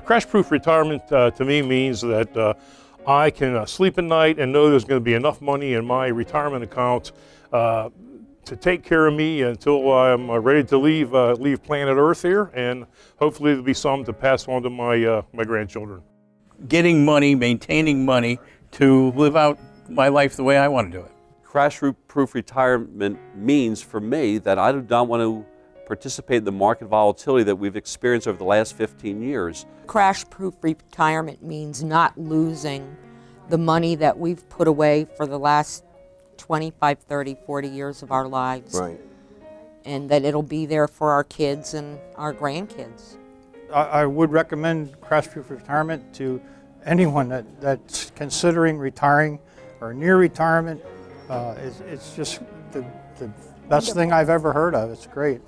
crash-proof retirement uh, to me means that uh, I can uh, sleep at night and know there's going to be enough money in my retirement account uh, to take care of me until I'm uh, ready to leave uh, leave planet Earth here, and hopefully there'll be some to pass on to my uh, my grandchildren. Getting money, maintaining money to live out my life the way I want to do it. Crash-proof retirement means for me that I do not want to participate in the market volatility that we've experienced over the last 15 years. Crash proof retirement means not losing the money that we've put away for the last 25, 30, 40 years of our lives. Right. And that it'll be there for our kids and our grandkids. I, I would recommend crash proof retirement to anyone that, that's considering retiring or near retirement. Uh, it's, it's just the, the best thing I've ever heard of. It's great.